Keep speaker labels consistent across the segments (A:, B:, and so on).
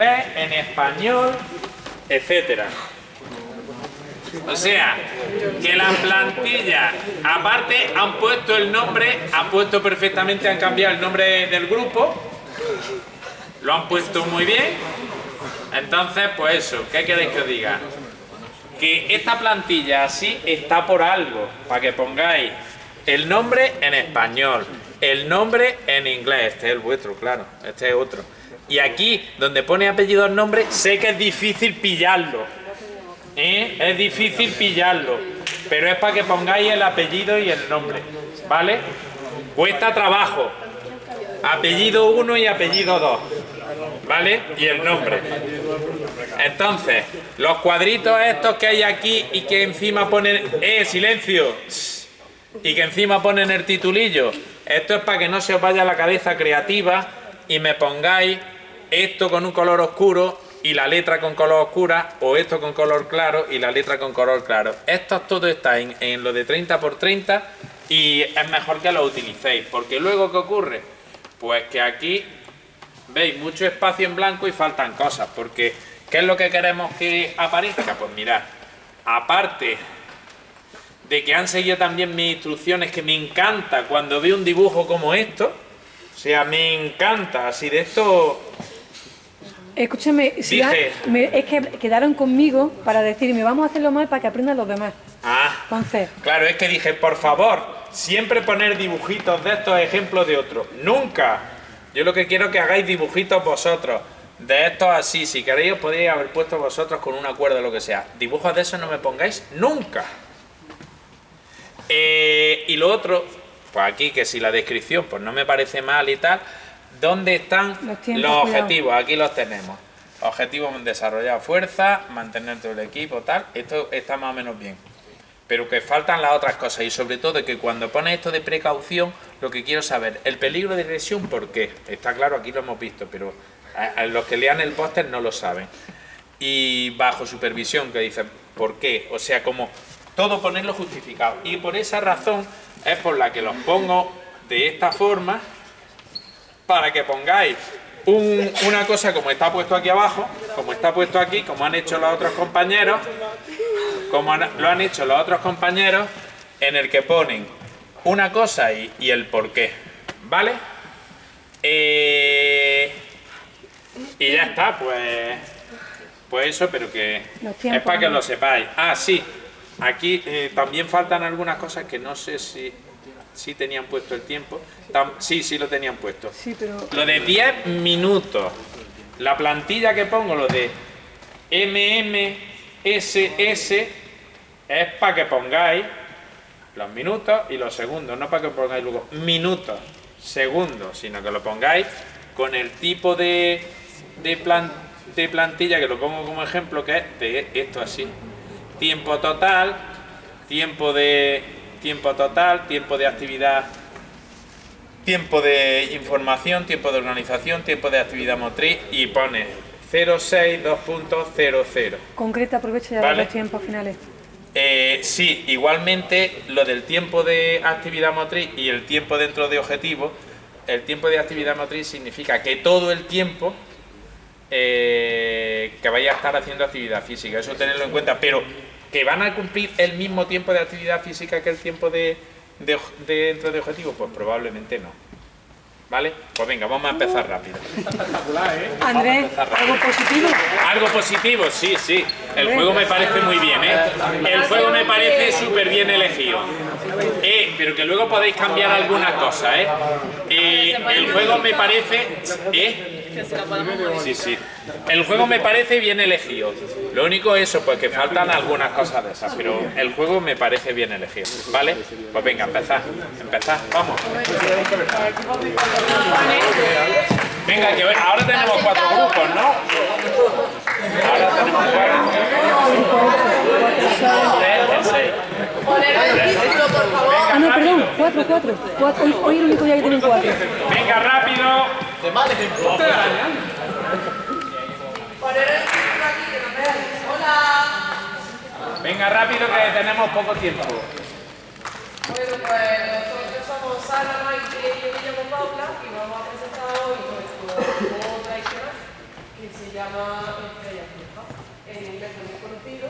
A: en español, etcétera. O sea, que la plantilla, aparte han puesto el nombre, han puesto perfectamente, han cambiado el nombre del grupo, lo han puesto muy bien, entonces pues eso, ¿qué queréis que os diga? Que esta plantilla así está por algo, para que pongáis el nombre en español, el nombre en inglés, este es el vuestro, claro, este es otro. Y aquí, donde pone apellido el nombre, sé que es difícil pillarlo. ¿eh? Es difícil pillarlo. Pero es para que pongáis el apellido y el nombre. ¿Vale? Cuesta trabajo. Apellido 1 y apellido 2. ¿Vale? Y el nombre. Entonces, los cuadritos estos que hay aquí y que encima ponen... ¡Eh, silencio! Y que encima ponen el titulillo. Esto es para que no se os vaya la cabeza creativa y me pongáis esto con un color oscuro y la letra con color oscura o esto con color claro y la letra con color claro. Esto todo está en, lo de 30 por 30 y es mejor que lo utilicéis porque luego ¿qué ocurre? Pues que aquí veis mucho espacio en blanco y faltan cosas porque ¿qué es lo que queremos que aparezca? Pues mirad, aparte de que han seguido también mis instrucciones que me encanta cuando veo un dibujo como esto o sea, me encanta, así de esto
B: Escúchame, si es que quedaron conmigo para decirme, vamos a hacerlo mal para que aprendan los demás.
A: Ah, Entonces. claro, es que dije, por favor, siempre poner dibujitos de estos ejemplos de otros. ¡Nunca! Yo lo que quiero es que hagáis dibujitos vosotros. De estos así, si queréis os podéis haber puesto vosotros con una cuerda o lo que sea. Dibujos de esos no me pongáis nunca. Eh, y lo otro, pues aquí que si la descripción pues no me parece mal y tal, ¿Dónde están los, objetivos? Aquí los tenemos. Objetivos desarrollar fuerza, mantener todo el equipo, tal. Esto está más o menos bien. Pero que faltan las otras cosas y sobre todo que cuando pones esto de precaución, lo que quiero saber, el peligro de lesión, ¿por qué? Está claro, aquí lo hemos visto, pero los que lean el póster no lo saben. Y bajo supervisión, que dicen, ¿por qué? O sea, como todo ponerlo justificado. Y por esa razón es por la que los pongo de esta forma para que pongáis una cosa como está puesto aquí abajo, como está puesto aquí, como han hecho los otros compañeros, como lo han hecho los otros compañeros, en el que ponen una cosa y, el por qué, ¿vale? Eh, y ya está, pues, pues eso, pero que es para que lo sepáis. Ah, sí, aquí eh, también faltan algunas cosas que no sé si sí tenían puesto el tiempo. Sí, sí lo tenían puesto. Lo de 10 minutos. La plantilla que pongo, lo de MMSS, es para que pongáis los minutos y los segundos, no para que pongáis luego minutos, segundos, sino que lo pongáis con el tipo de, de, de plantilla, que lo pongo como ejemplo, que es de esto así. Tiempo total, tiempo de tiempo total, tiempo de actividad, tiempo de información, tiempo de organización, tiempo de actividad motriz y pone 062.00.
B: Concreta, aprovecha ya los tiempos finales.
A: Eh, sí, igualmente lo del tiempo de actividad motriz y el tiempo dentro de objetivo, el tiempo de actividad motriz significa que todo el tiempo eh, que vaya a estar haciendo actividad física, eso tenerlo en cuenta, pero ¿Que van a cumplir el mismo tiempo de actividad física que el tiempo de, dentro de objetivo? Pues probablemente no. ¿Vale? Pues venga, vamos a empezar rápido.
B: ¿eh? Andrés, ¿algo positivo?
A: Algo positivo, sí, sí. El juego me parece muy bien, ¿eh? El juego me parece súper bien elegido. Pero que luego podéis cambiar algunas cosas, ¿eh? eh el juego me parece... ¿eh? Sí, sí. El juego me parece bien elegido. Lo único es eso, pues que faltan algunas cosas de esas, pero el juego me parece bien elegido. ¿Vale? Pues venga, empezad. Empezad, vamos. Venga, que ahora tenemos cuatro grupos, ¿no? Ahora tenemos cuatro.
B: Ah, no, perdón, cuatro, cuatro. Hoy, hoy el único día que tienen cuatro.
A: Venga, rápido. De mal ejemplo. Venga, rápido que tenemos poco tiempo.
C: Bueno, pues nosotros somos Sara, Maite y yo me llamo Paula y vamos a presentar hoy nuestro juego tradicional que se llama Estrella Fija. En inglés es muy conocido.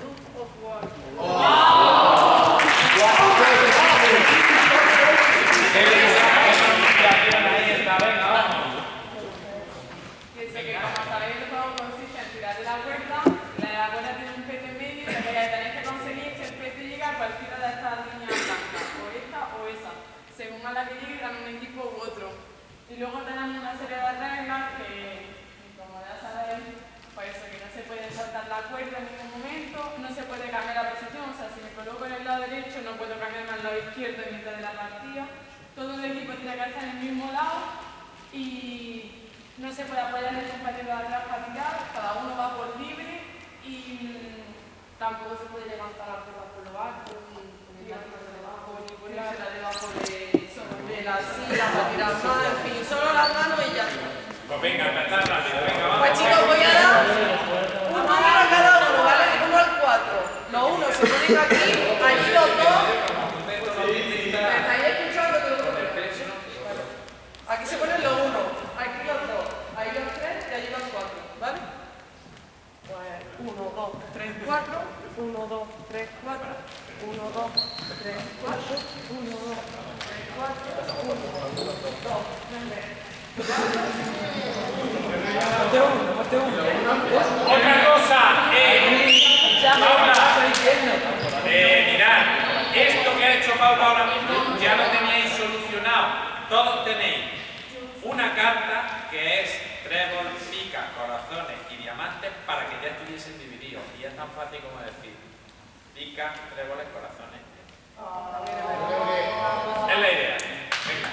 C: Duke of War. Que sé que como sabéis el juego consiste en tirar de la cuerda, la cuerda tiene un pete en medio y lo que tenéis que conseguir es que el pete llegue a cualquiera de estas líneas blancas, o esta o esa, según a la que llegue gana un equipo u otro. Y luego tenemos una de reglas que, como ya sabéis, pues que no se puede saltar la cuerda en ningún momento, no se puede cambiar la posición, o sea, si me coloco en el lado derecho no puedo cambiarme al lado izquierdo en mitad de la partida. Todo el equipo tiene que estar en el mismo lado y no se puede apoyar el compañero de atrás para tirar, cada uno va por libre y mm, tampoco se puede levantar la cuerda por lo alto, ni poner debajo, ni de, de en fin, solo las manos y ya está.
A: Pues venga, rápido, venga, vamos.
C: Pues chicos, voy a dar un número a cada uno, ¿vale? Del 1 al 4. Los unos se ponen aquí, allí los dos. ¿Me estáis escuchando? Aquí se ponen los unos, aquí los dos, ahí los tres y allí los cuatro, ¿vale? Pues 1, 2, 3, 4, 1, 2, 3, 4, 1, 2, 3, 4, 1, 2, 3, 4, 1, 2, 3,
A: Otra cosa, eh, Paula, eh, mirad, esto que ha hecho Paula ahora mismo ya lo teníais solucionado. Todos tenéis una carta que es trébol, pica, corazones y diamantes para que ya estuviesen divididos. Y es tan fácil como decir pica, tréboles, corazones. Es la idea. Venga.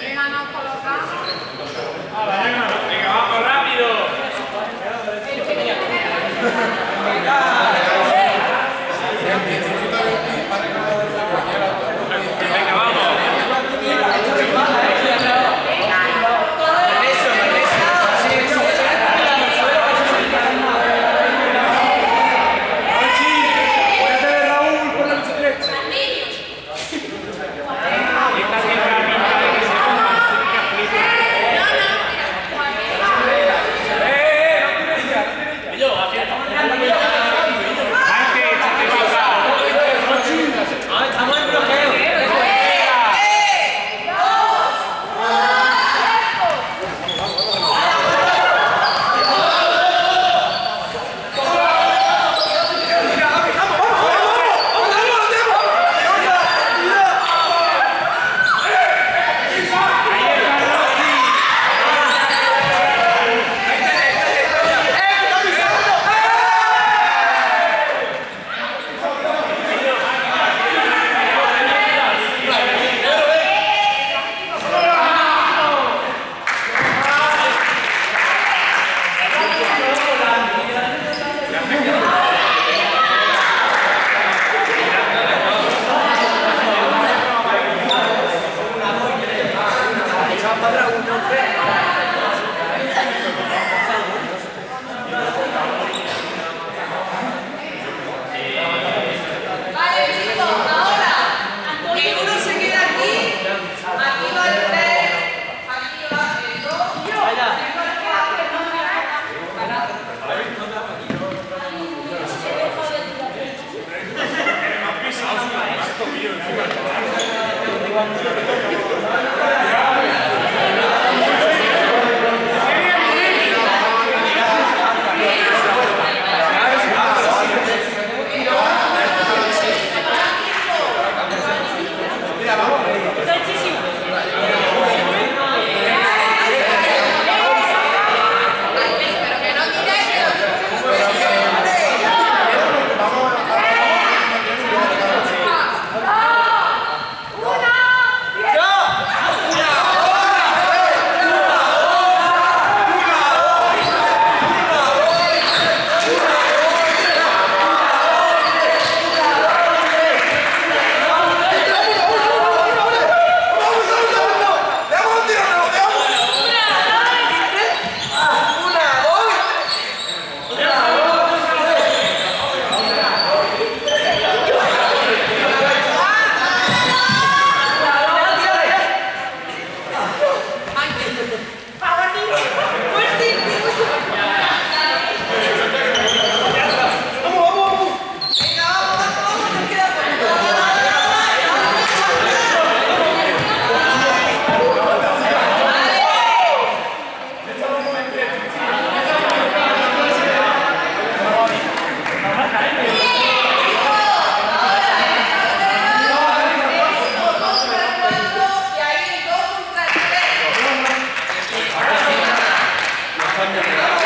C: Venga, nos colocamos.
A: Venga, vamos rápido.
D: 감
A: 사합
D: 니
A: 다.